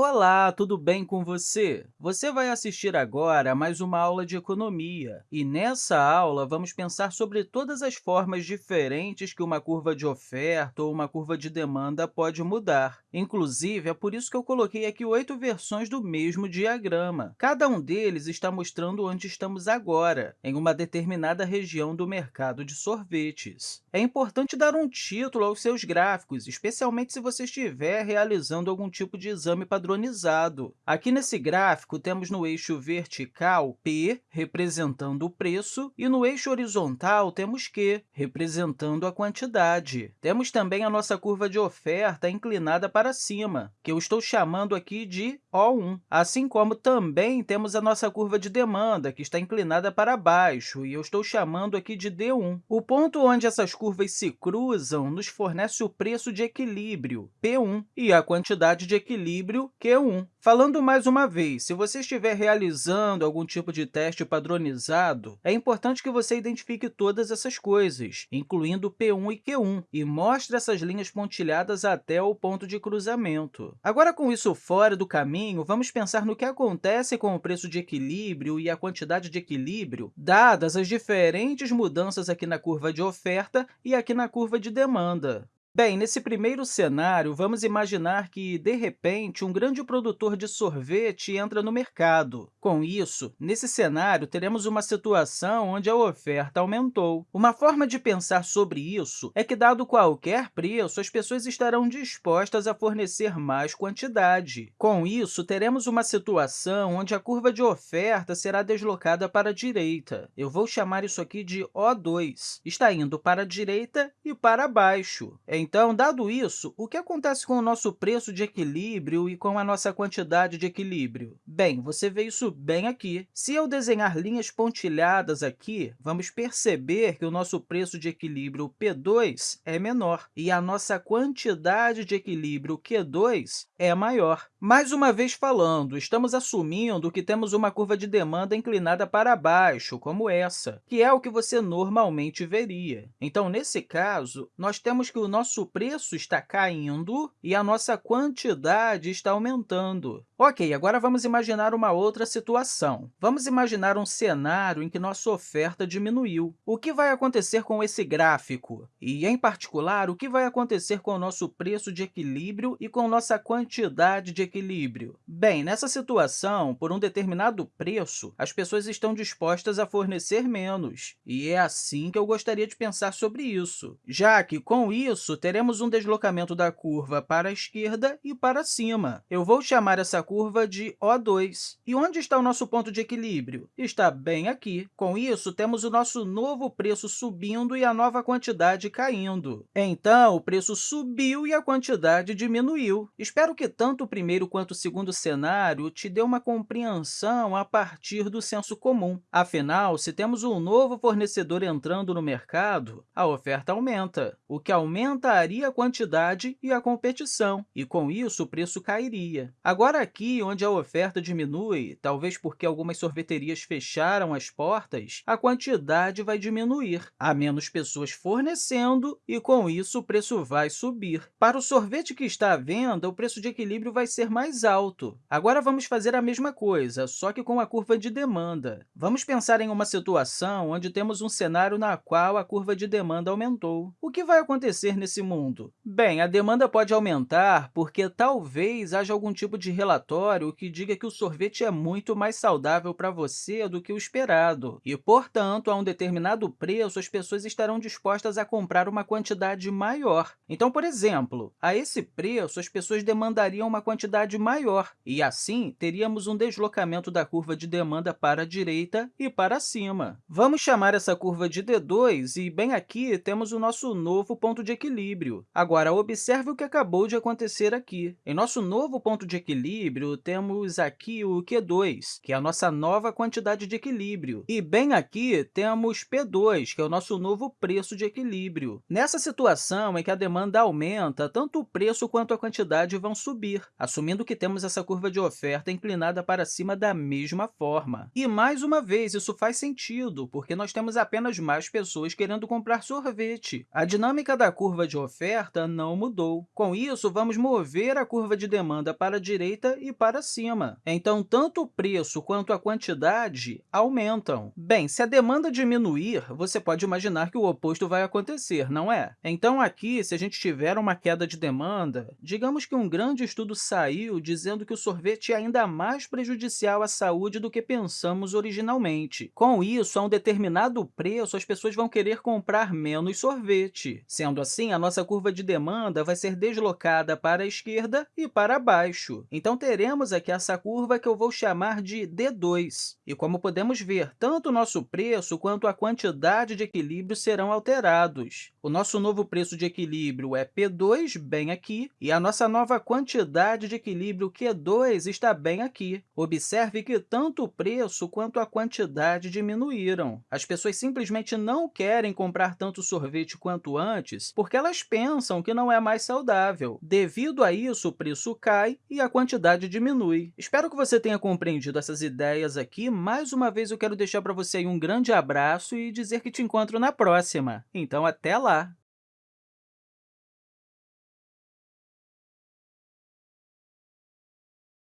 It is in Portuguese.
Olá, tudo bem com você? Você vai assistir agora a mais uma aula de economia. E nessa aula, vamos pensar sobre todas as formas diferentes que uma curva de oferta ou uma curva de demanda pode mudar. Inclusive, é por isso que eu coloquei aqui oito versões do mesmo diagrama. Cada um deles está mostrando onde estamos agora, em uma determinada região do mercado de sorvetes. É importante dar um título aos seus gráficos, especialmente se você estiver realizando algum tipo de exame padronizado padronizado. Aqui nesse gráfico, temos no eixo vertical P, representando o preço, e no eixo horizontal temos Q, representando a quantidade. Temos também a nossa curva de oferta inclinada para cima, que eu estou chamando aqui de O1, assim como também temos a nossa curva de demanda, que está inclinada para baixo, e eu estou chamando aqui de D1. O ponto onde essas curvas se cruzam nos fornece o preço de equilíbrio, P1, e a quantidade de equilíbrio, Q1. Falando mais uma vez, se você estiver realizando algum tipo de teste padronizado, é importante que você identifique todas essas coisas, incluindo P1 e Q1, e mostre essas linhas pontilhadas até o ponto de cruzamento. Agora, com isso fora do caminho, vamos pensar no que acontece com o preço de equilíbrio e a quantidade de equilíbrio, dadas as diferentes mudanças aqui na curva de oferta e aqui na curva de demanda. Bem, nesse primeiro cenário, vamos imaginar que, de repente, um grande produtor de sorvete entra no mercado. Com isso, nesse cenário, teremos uma situação onde a oferta aumentou. Uma forma de pensar sobre isso é que, dado qualquer preço, as pessoas estarão dispostas a fornecer mais quantidade. Com isso, teremos uma situação onde a curva de oferta será deslocada para a direita. Eu vou chamar isso aqui de O2. Está indo para a direita e para baixo. Então, dado isso, o que acontece com o nosso preço de equilíbrio e com a nossa quantidade de equilíbrio? Bem, você vê isso bem aqui. Se eu desenhar linhas pontilhadas aqui, vamos perceber que o nosso preço de equilíbrio P2 é menor e a nossa quantidade de equilíbrio Q2 é maior. Mais uma vez falando, estamos assumindo que temos uma curva de demanda inclinada para baixo, como essa, que é o que você normalmente veria. Então, nesse caso, nós temos que o nosso nosso preço está caindo e a nossa quantidade está aumentando. Ok, agora vamos imaginar uma outra situação. Vamos imaginar um cenário em que nossa oferta diminuiu. O que vai acontecer com esse gráfico? E, em particular, o que vai acontecer com o nosso preço de equilíbrio e com nossa quantidade de equilíbrio? Bem, nessa situação, por um determinado preço, as pessoas estão dispostas a fornecer menos. E é assim que eu gostaria de pensar sobre isso, já que, com isso, teremos um deslocamento da curva para a esquerda e para cima. Eu vou chamar essa curva de O2. E onde está o nosso ponto de equilíbrio? Está bem aqui. Com isso, temos o nosso novo preço subindo e a nova quantidade caindo. Então, o preço subiu e a quantidade diminuiu. Espero que tanto o primeiro quanto o segundo cenário te dê uma compreensão a partir do senso comum. Afinal, se temos um novo fornecedor entrando no mercado, a oferta aumenta, o que aumentaria a quantidade e a competição, e, com isso, o preço cairia. Agora, aqui, onde a oferta diminui, talvez porque algumas sorveterias fecharam as portas, a quantidade vai diminuir. Há menos pessoas fornecendo e, com isso, o preço vai subir. Para o sorvete que está à venda, o preço de equilíbrio vai ser mais alto. Agora, vamos fazer a mesma coisa, só que com a curva de demanda. Vamos pensar em uma situação onde temos um cenário na qual a curva de demanda aumentou. O que vai acontecer nesse mundo? Bem, a demanda pode aumentar porque talvez haja algum tipo de relatório relatório que diga que o sorvete é muito mais saudável para você do que o esperado, e, portanto, a um determinado preço, as pessoas estarão dispostas a comprar uma quantidade maior. Então, por exemplo, a esse preço, as pessoas demandariam uma quantidade maior, e, assim, teríamos um deslocamento da curva de demanda para a direita e para cima. Vamos chamar essa curva de D2, e, bem aqui, temos o nosso novo ponto de equilíbrio. Agora, observe o que acabou de acontecer aqui. Em nosso novo ponto de equilíbrio, equilíbrio, temos aqui o Q2, que é a nossa nova quantidade de equilíbrio. E bem aqui temos P2, que é o nosso novo preço de equilíbrio. Nessa situação em que a demanda aumenta, tanto o preço quanto a quantidade vão subir, assumindo que temos essa curva de oferta inclinada para cima da mesma forma. E, mais uma vez, isso faz sentido, porque nós temos apenas mais pessoas querendo comprar sorvete. A dinâmica da curva de oferta não mudou. Com isso, vamos mover a curva de demanda para a direita e para cima. Então, tanto o preço quanto a quantidade aumentam. Bem, se a demanda diminuir, você pode imaginar que o oposto vai acontecer, não é? Então, aqui, se a gente tiver uma queda de demanda, digamos que um grande estudo saiu dizendo que o sorvete é ainda mais prejudicial à saúde do que pensamos originalmente. Com isso, a um determinado preço, as pessoas vão querer comprar menos sorvete. Sendo assim, a nossa curva de demanda vai ser deslocada para a esquerda e para baixo. Então, teremos aqui essa curva que eu vou chamar de D2. E como podemos ver, tanto o nosso preço quanto a quantidade de equilíbrio serão alterados. O nosso novo preço de equilíbrio é P2, bem aqui, e a nossa nova quantidade de equilíbrio Q2 está bem aqui. Observe que tanto o preço quanto a quantidade diminuíram. As pessoas simplesmente não querem comprar tanto sorvete quanto antes porque elas pensam que não é mais saudável. Devido a isso, o preço cai e a quantidade diminui. Espero que você tenha compreendido essas ideias aqui. Mais uma vez, eu quero deixar para você um grande abraço e dizer que te encontro na próxima. Então, até lá!